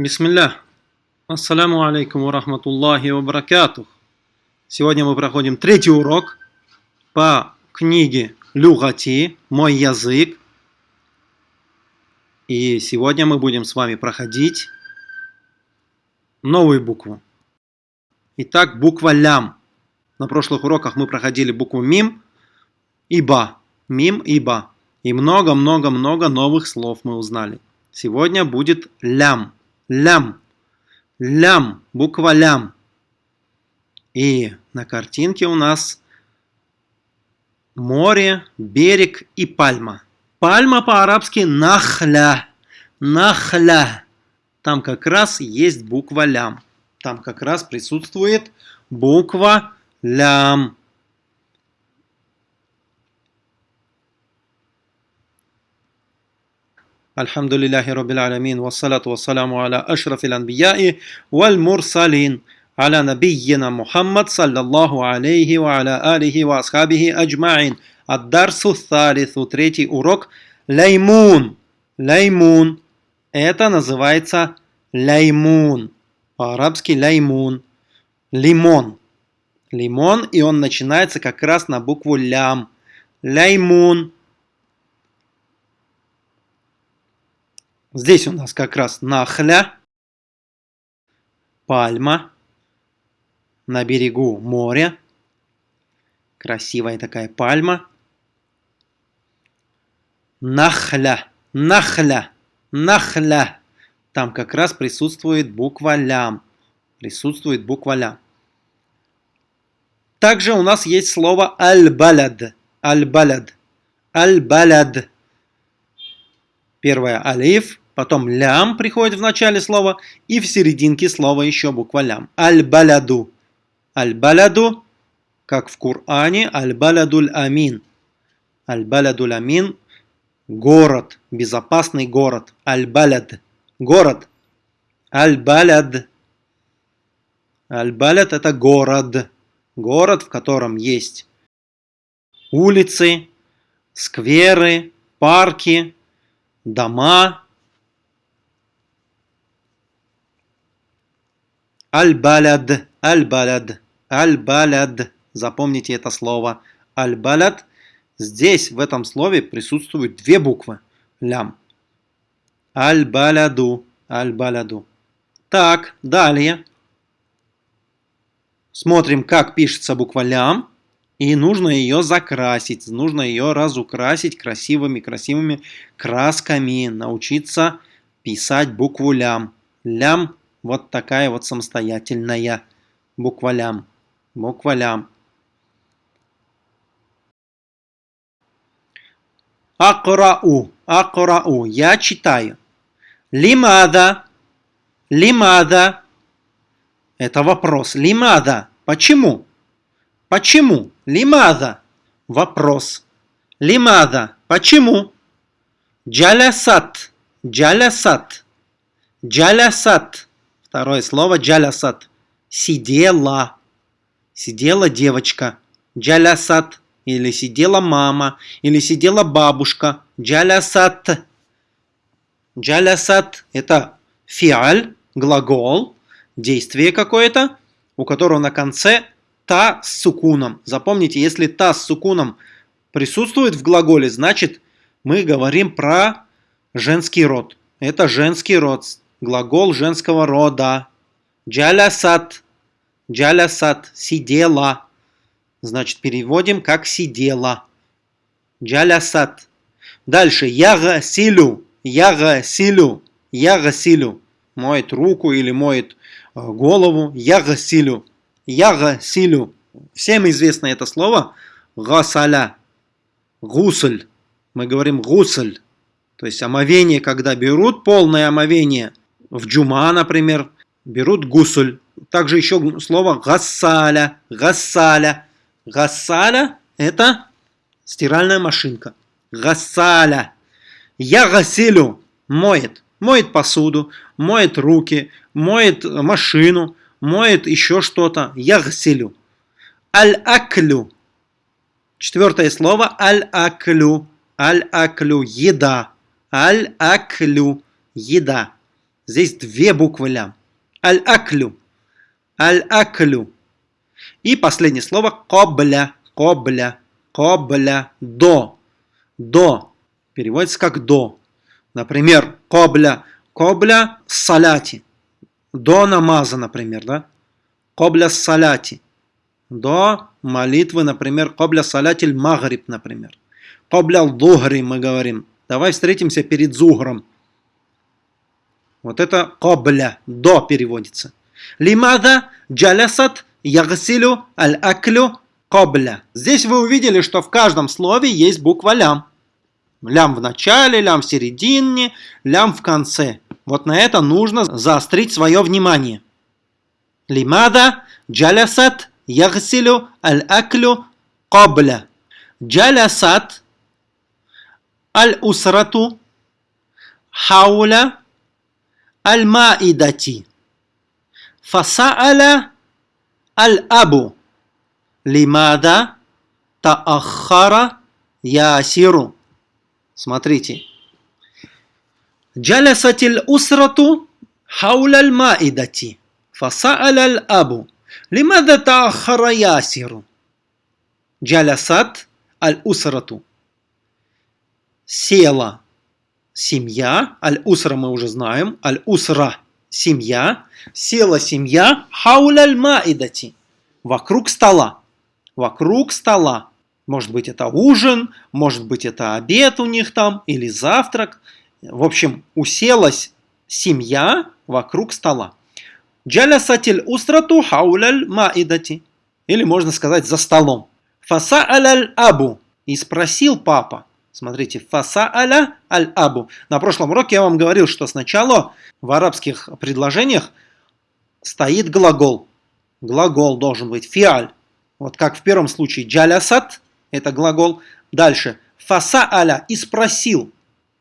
Бисмилля. Ассаляму алейкум ва рахматуллахи ва баракатух. Сегодня мы проходим третий урок по книге Люгати «Мой язык». И сегодня мы будем с вами проходить новую букву. Итак, буква лям. На прошлых уроках мы проходили букву мим и ба. Мим и ба. И много-много-много новых слов мы узнали. Сегодня будет лям. Лям. Лям. Буква лям. И на картинке у нас море, берег и пальма. Пальма по-арабски нахля. Нахля. Там как раз есть буква лям. Там как раз присутствует буква лям. Альхамдулиллахи Раббил Аламин, вассалату вассаламу аля ашрафил анбияи, валь мурсалин, аля набийина Мухаммад, саллаллаху алейхи ва аля алихи ва асхабихи аджмаин. Аддарсу Тарису, третий урок, лаймун. Лаймун. Это называется лаймун. По-арабски лаймун. Лимон. Лимон, и он начинается как раз на букву лям. Лаймун. Здесь у нас как раз нахля, пальма, на берегу моря. Красивая такая пальма. Нахля, нахля, нахля. Там как раз присутствует буква лям. Присутствует буква лям. Также у нас есть слово аль-балад. Аль-балад. Аль-балад. Первое алиф, потом лям приходит в начале слова, и в серединке слова еще буква лям. Аль-баляду. Аль-баляду, как в Коране, аль-балядуль амин. Аль-балядуль амин – город, безопасный город. Аль-баляд – город. Аль-баляд. Аль-баляд – это город. Город, в котором есть улицы, скверы, парки, дома. Аль-баляд, аль-баляд, аль-баляд. Запомните это слово. Аль-баляд. Здесь, в этом слове, присутствуют две буквы. Лям. Аль-баляду, аль-баляду. Так, далее. Смотрим, как пишется буква лям. И нужно ее закрасить, нужно ее разукрасить красивыми-красивыми красками, научиться писать букву лям. Лям вот такая вот самостоятельная буква лям. Буква лям. Акрау, акрау, я читаю. Лимада, лимада, это вопрос. Лимада, почему? Почему? Лимада. Вопрос. Лимада. Почему? Джалясат. Джалясат. Джалясат. Второе слово джалясат. Сидела. Сидела девочка. Джалясат. Или сидела мама. Или сидела бабушка. Джалясат. Джалясат. Это фиаль, глагол, действие какое-то, у которого на конце та с сукуном. Запомните, если та с сукуном присутствует в глаголе, значит мы говорим про женский род. Это женский род, глагол женского рода. Джалясат, джалясат, сидела. Значит, переводим как сидела. Джалясат. Дальше, ягасилю, ягасилю, ягасилю. Моет руку или моет э, голову, ягасилю. Ягасилю. Всем известно это слово. Гасаля. Гусль. Мы говорим гусль. То есть омовение, когда берут полное омовение. В джума, например, берут гусль. Также еще слово гасаля. Гасаля. Гасаля это стиральная машинка. Гасаля. Ягасилю. Моет. Моет посуду, моет руки, моет машину, моет еще что-то. Ягсилю. Аль-аклю. Четвертое слово. Аль-аклю. Аль-аклю. Еда. Аль-аклю. Еда. Здесь две буквы лям. Аль-аклю. Аль-аклю. И последнее слово кобля. Кобля. Кобля. До. До. Переводится как до. Например, кобля. Кобля саляти. До намаза, например, да? Кобля саляти. До молитвы, например, кобля салятиль магриб, например. Кобля лдухри мы говорим. Давай встретимся перед зугром. Вот это кобля, до переводится. Лимада джалясат ягсилю аль-аклю кобля. Здесь вы увидели, что в каждом слове есть буква лям. Лям в начале, лям в середине, лям в конце. Вот на это нужно заострить свое внимание. Лимада джалясат ягсилю аль-аклю кобля. Джалясат аль-усрату хауля аль-маидати. Фаса'аля аль-абу. Лимада таахара ясиру. Смотрите. Джалясатиль усрату хауляль маидати. Фаса'аля аль-абу. Лимада таахара ясиру. Джалясат аль-усрату. Села семья, аль-усра мы уже знаем, аль-усра – семья, села семья, хауляль маидати – вокруг стола, вокруг стола. Может быть это ужин, может быть это обед у них там или завтрак. В общем, уселась семья вокруг стола. Джалясатиль усрату хауляль маидати. Или можно сказать за столом. Фаса аляль абу. И спросил папа. Смотрите, фаса аля аль-абу. На прошлом уроке я вам говорил, что сначала в арабских предложениях стоит глагол. Глагол должен быть фиаль. Вот как в первом случае джалясат, это глагол. Дальше фаса аля и спросил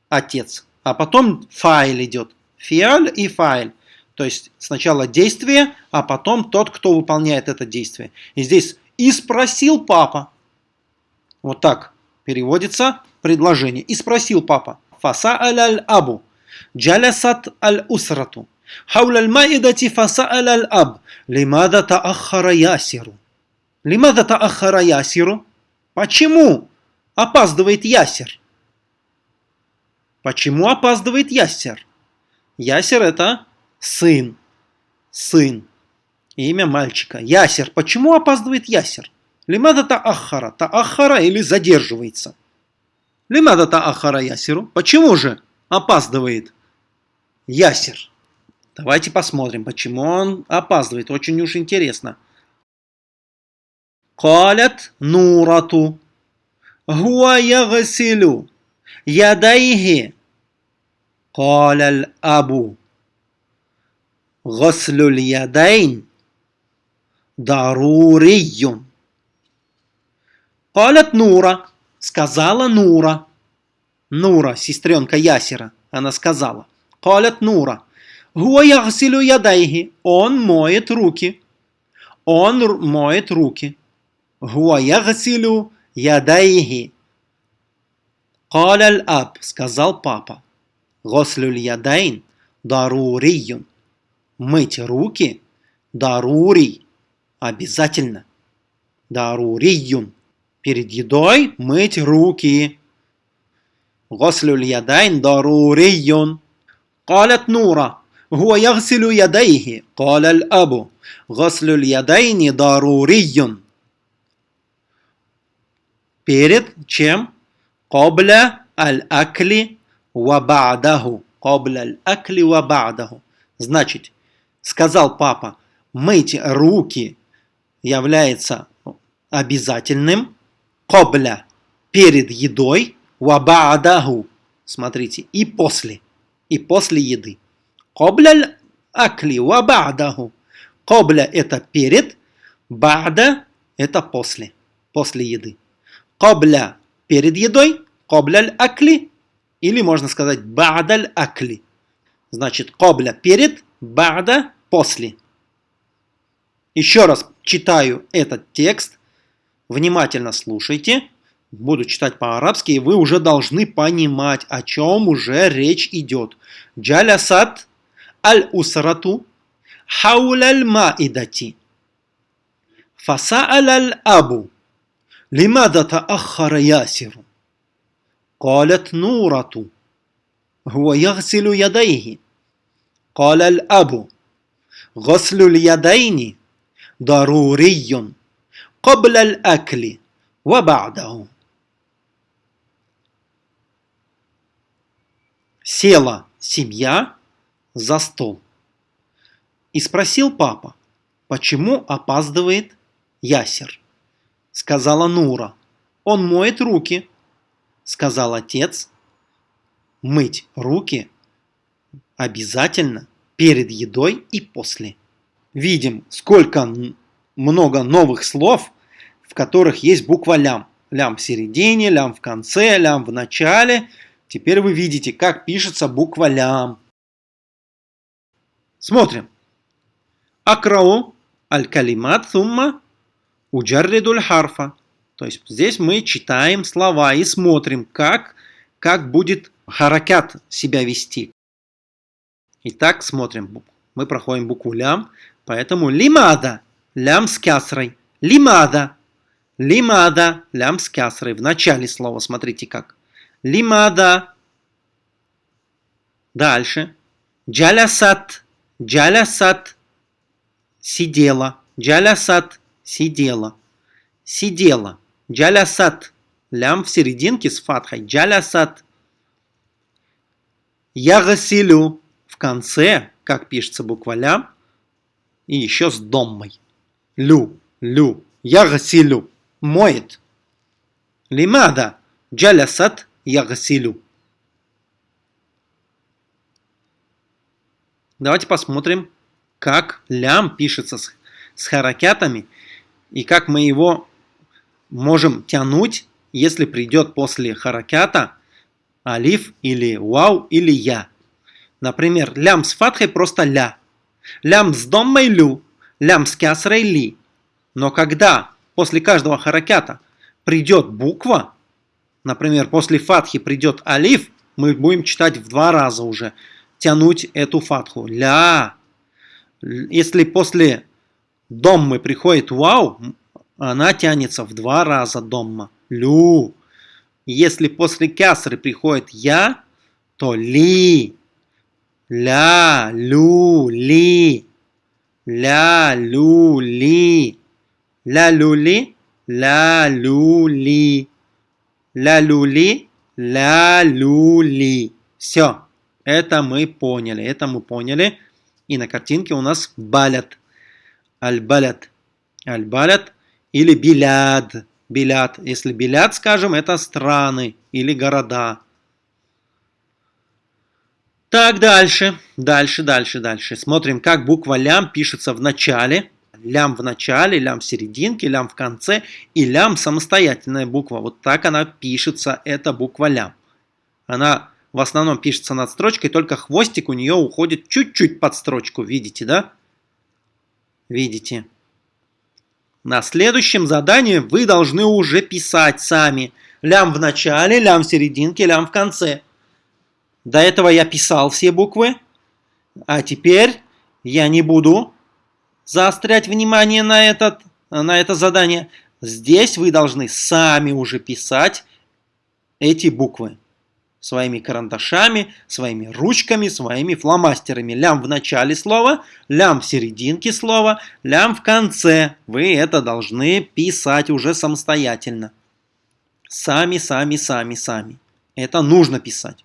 отец. А потом файл идет. Фиаль и файл. То есть сначала действие, а потом тот, кто выполняет это действие. И здесь и спросил папа. Вот так переводится предложение. И спросил папа, "Фаса аль-абу, джалясат аль-усрату, хауля аль-маидати фаса аль-аб, лимада та таахара ясиру». Лимада та таахара ясиру? Почему опаздывает ясер? Почему опаздывает ясер? Ясер это сын, сын, имя мальчика. Ясер, почему опаздывает ясер? Лимада таахара, таахара или задерживается – Лимадата Ахара Ясеру. Почему же опаздывает Ясер? Давайте посмотрим, почему он опаздывает. Очень уж интересно. Калят Нурату. гуая Ягасилю. Ядайхи. Каляль Абу. Гаслюль Ядайн. Дарурийюн. Калят Нура. Сказала Нура. Нура, сестренка Ясера, она сказала. Калят Нура. Гуа ягсилю ядайги. Он моет руки. Он моет руки. Гуа ягсилю ядайги. Каляль аб, сказал папа. Гослюль ядайн даруриюн. Мыть руки дарурий. Обязательно. Даруриюн Перед едой мыть руки. غسل اليدين ضروري قالت نورة هو يغسل يديه قال الأب غسل اليدين ضروري перед чем قبل الأكل وبعده قبل الأكل وبعده значит сказал папа мыть руки является обязательным Кобля перед едой, вабаадаху, смотрите, и после, и после еды. Кобля акли вабаадаху. Кобля это перед, бада это после, после еды. Кобля перед едой, кобля акли, или можно сказать баадаль акли. Значит, кобля перед, бада после. Еще раз читаю этот текст Внимательно слушайте. Буду читать по-арабски, и вы уже должны понимать, о чем уже речь идет. Джалясат الأسرة حول المائدة فسأل الأب لماذا تأخر ياسر قالت نورة هو يغسل يديه قال الأب غسل اليدين ضروري قبل الأكل وبعده Села семья за стол. И спросил папа, почему опаздывает Ясер. Сказала Нура, он моет руки. Сказал отец, мыть руки обязательно перед едой и после. Видим, сколько много новых слов, в которых есть буква лям. Лям в середине, лям в конце, лям в начале. Теперь вы видите, как пишется буква лям. Смотрим. Акрау аль-калимат сумма уджарридуль харфа. То есть здесь мы читаем слова и смотрим, как, как будет харакят себя вести. Итак, смотрим. Мы проходим букву лям. Поэтому лимада, лям с кясрой. Лимада, лимада, лям с кясрой. В начале слова смотрите как. Лимада. Дальше. Джалясат, джалясат. Сидела. Джалясат, сидела. Сидела. Джалясат. Лям в серединке с фатхой. Джалясат. Ягасилю в конце, как пишется буква лям, и еще с доммой. Лю, лю, ягасилю, моет. Лимада, джалясат, ягасилю. Давайте посмотрим, как лям пишется с, с харакятами и как мы его можем тянуть, если придет после харакята алиф или вау или я. Например, лям с фатхой просто ля. Лям с доммой лю. Лям с кясрой ли. Но когда после каждого харакята придет буква, например, после фатхи придет алиф, мы будем читать в два раза уже, тянуть эту фатху. Ля. Если после доммы приходит вау, она тянется в два раза домма. Лю. Если после кясры приходит я, то ли. Ля, лю, ли. Ля, лю, ли. Ля, лю, ли. Ля, лю, ли. Ля, лю, ли. Ля, лю, ли. Все. Это мы поняли. Это мы поняли. И на картинке у нас балят. Аль-балят. Аль-балят или биляд. Белят. Если белят, скажем, это страны или города. Так, дальше, дальше, дальше, дальше. Смотрим, как буква лям пишется в начале. Лям в начале, лям в серединке, лям в конце и лям самостоятельная буква. Вот так она пишется, эта буква лям. Она в основном пишется над строчкой, только хвостик у нее уходит чуть-чуть под строчку. Видите, да? Видите. На следующем задании вы должны уже писать сами. Лям в начале, лям в серединке, лям в конце. До этого я писал все буквы, а теперь я не буду заострять внимание на, этот, на это задание. Здесь вы должны сами уже писать эти буквы своими карандашами, своими ручками, своими фломастерами. Лям в начале слова, лям в серединке слова, лям в конце. Вы это должны писать уже самостоятельно. Сами, сами, сами, сами. Это нужно писать.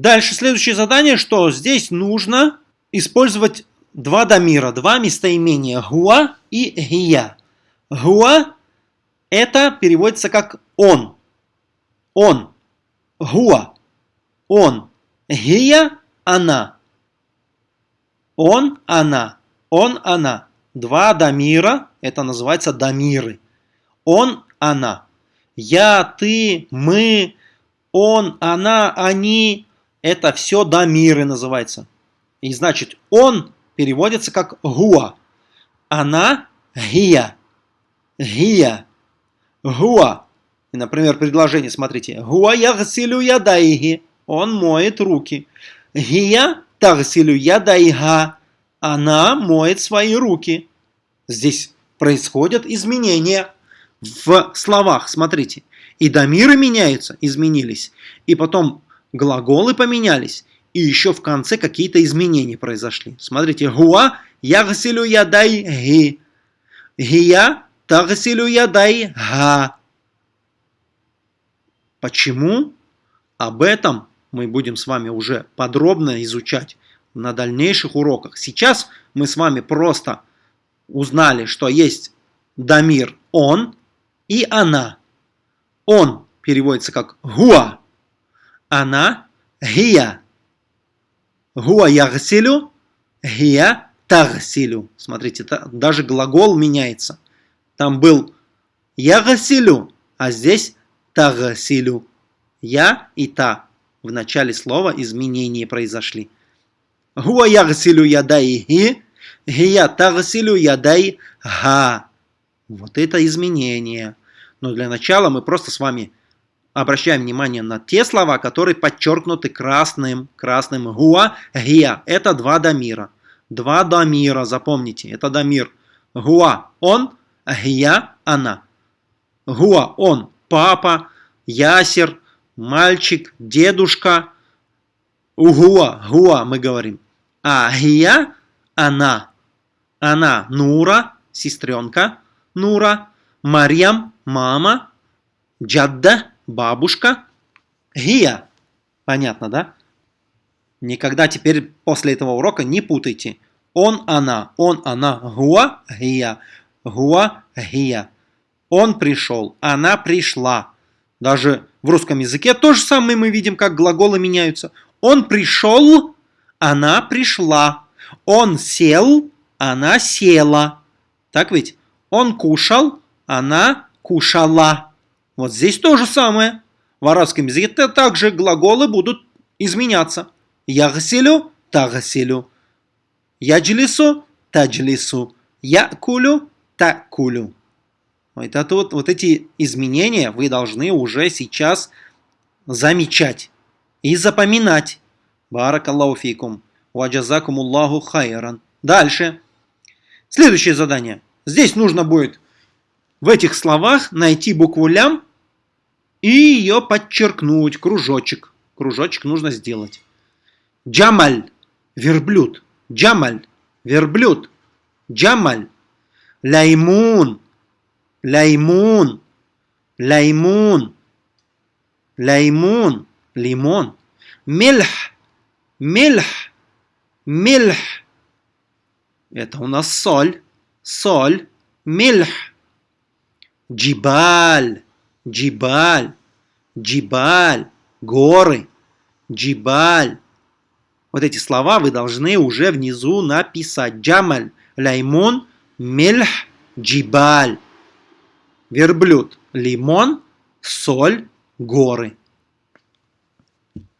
Дальше следующее задание, что здесь нужно использовать два дамира, два местоимения гуа и гия. Гуа это переводится как он, он, гуа, он, гия, она. Он, она, он, она. Два дамира, это называется дамиры. Он, она. Я, ты, мы, он, она, они. Это все дамиры называется. И значит, он переводится как гуа. Она гия. Гия. Гуа. И, например, предложение, смотрите. Гуа ягсилю ядайги. Он моет руки. Гия тагсилю ядайга. Она моет свои руки. Здесь происходят изменения в словах. Смотрите. И дамиры меняются, изменились. И потом глаголы поменялись. И еще в конце какие-то изменения произошли. Смотрите. Гуа ягсилю ядай ги. Гия тагсилю ядай га. Почему? Об этом мы будем с вами уже подробно изучать на дальнейших уроках. Сейчас мы с вами просто узнали, что есть дамир он и она. Он переводится как гуа, она гия. Гуа ягсилю, гия тагсилю. Смотрите, даже глагол меняется. Там был ягсилю, а здесь тагсилю. Я и та. В начале слова изменения произошли. Хуа ягсилю ядайхи, гия тагсилю ядай га. Вот это изменение. Но для начала мы просто с вами обращаем внимание на те слова, которые подчеркнуты красным, красным гуа, гия. Это два дамира. Два дамира, запомните, это дамир. Гуа – он, гия – она. Гуа – он, папа, ясер, мальчик, дедушка. Угуа, гуа мы говорим. А гия – она. Она Нура, сестренка Нура. Марьям – мама. Джадда – бабушка. Гия. Понятно, да? Никогда теперь после этого урока не путайте. Он, она, он, она. Гуа, гия. Гуа, гия. Он пришел, она пришла. Даже в русском языке то же самое мы видим, как глаголы меняются. Он пришел, она пришла. Он сел, она села. Так ведь? Он кушал, она кушала. Вот здесь то же самое. В арабском языке также глаголы будут изменяться. Ягселю, тагселю. Яджлису, таджлису. Якулю, такулю. Это вот, вот эти изменения вы должны уже сейчас замечать и запоминать. Баракаллаху фикум. Ваджазакум Аллаху хайран. Дальше. Следующее задание. Здесь нужно будет в этих словах найти букву лям и ее подчеркнуть. Кружочек. Кружочек нужно сделать. Джамаль. Верблюд. Джамаль. Верблюд. Джамаль. Лаймун. Лаймун. Лаймун. Лаймун. Лимон. Мельх. Мельх. Мельх. Это у нас соль. Соль. Мельх. Джибаль. Джибаль. Джибаль. Горы. Джибаль. Вот эти слова вы должны уже внизу написать. Джамаль. Лаймун. Мельх. Джибаль верблюд, лимон, соль, горы.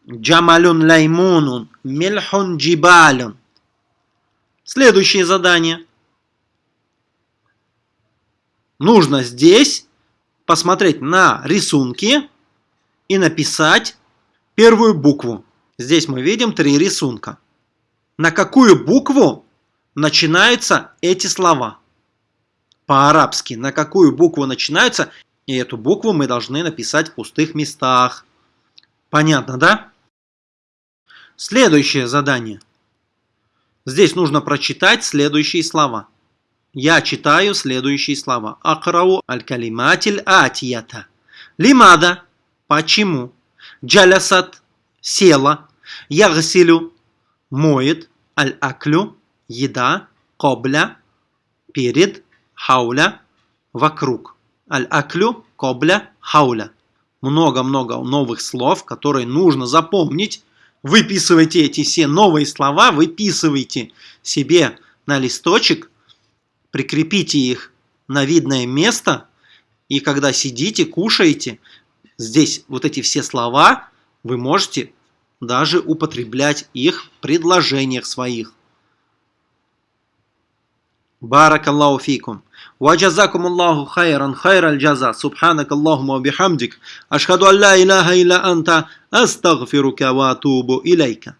Джамалюн лаймунун, мельхун джибалюн. Следующее задание. Нужно здесь посмотреть на рисунки и написать первую букву. Здесь мы видим три рисунка. На какую букву начинаются эти слова? по-арабски, на какую букву начинаются, и эту букву мы должны написать в пустых местах. Понятно, да? Следующее задание. Здесь нужно прочитать следующие слова. Я читаю следующие слова. Акрау аль-калиматиль атията. Лимада. Почему? Джалясат. Села. Ягсилю. Моет. Аль-аклю. Еда. Кобля. Перед хауля – вокруг. Аль-аклю – кобля хауля. Много-много новых слов, которые нужно запомнить. Выписывайте эти все новые слова, выписывайте себе на листочек, прикрепите их на видное место, и когда сидите, кушаете, здесь вот эти все слова вы можете даже употреблять их в предложениях своих. بارك الله فيكم وجزاكم الله خيرا خير الجزاء سبحانك اللهم وبحمدك أشهد أن لا إله إلا أنت أستغفرك وأتوب إليك